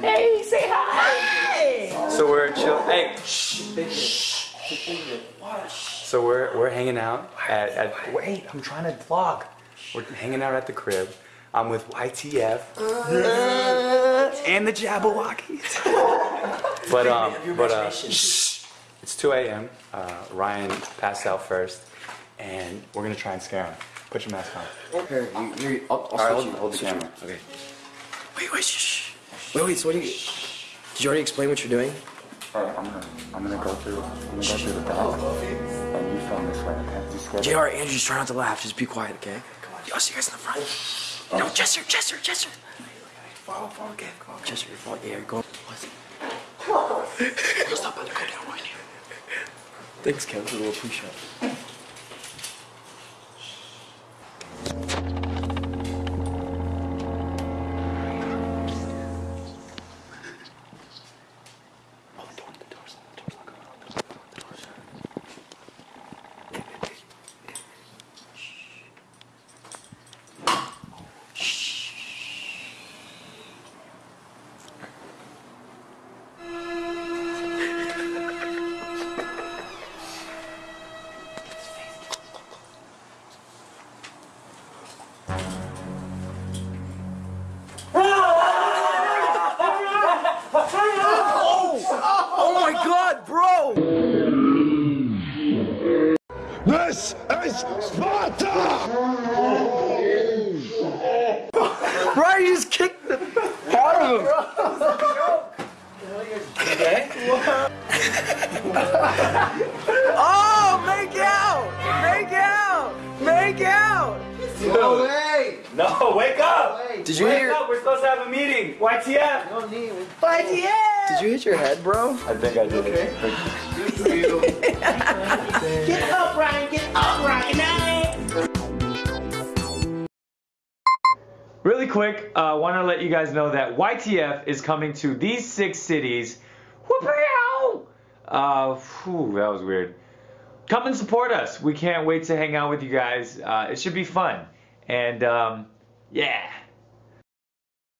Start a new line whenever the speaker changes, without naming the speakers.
Hey, say hi. So we're chill. Hey, shh. So we're we're hanging out at, at wait. I'm trying to vlog. We're hanging out at the crib. I'm with YTF and the Jabbawockeez. but um, but uh, shh. It's 2 a.m. Uh, Ryan passed out first, and we're gonna try and scare him. Put your mask on.
Here, you, you, I'll, I'll
All right,
switch
hold,
you.
hold the camera. Okay.
Wait, wait, shh. Wait, wait, so what do you... Did you already explain what you're doing?
Alright, I'm gonna I'm gonna go through I'm gonna go through the back, and you film this way. Okay? Just scared.
JR, Andrew, just try not to laugh. Just be quiet, okay? Come on. I'll see you guys in the front. No, Jester, Jester, Jester. Follow, follow, okay. Come on. Jester, you're following. Yeah, you're going. What? I'll stop by the go down right now. Thanks, Kev, for the little push-up.
This is Sparta!
Brian, you just kicked the out of him. Okay. oh, make out! Make out! Make out!
No, way! No, wake up!
Did you hear?
wake
hit your
up! We're supposed to have a meeting. YTF. YTF.
Did you hit your head, bro?
I think I did.
Get
Really quick, I uh, want to let you guys know that YTF is coming to these six cities. Whoop-yow! Uh, whew, that was weird. Come and support us. We can't wait to hang out with you guys. Uh, it should be fun. And um, yeah.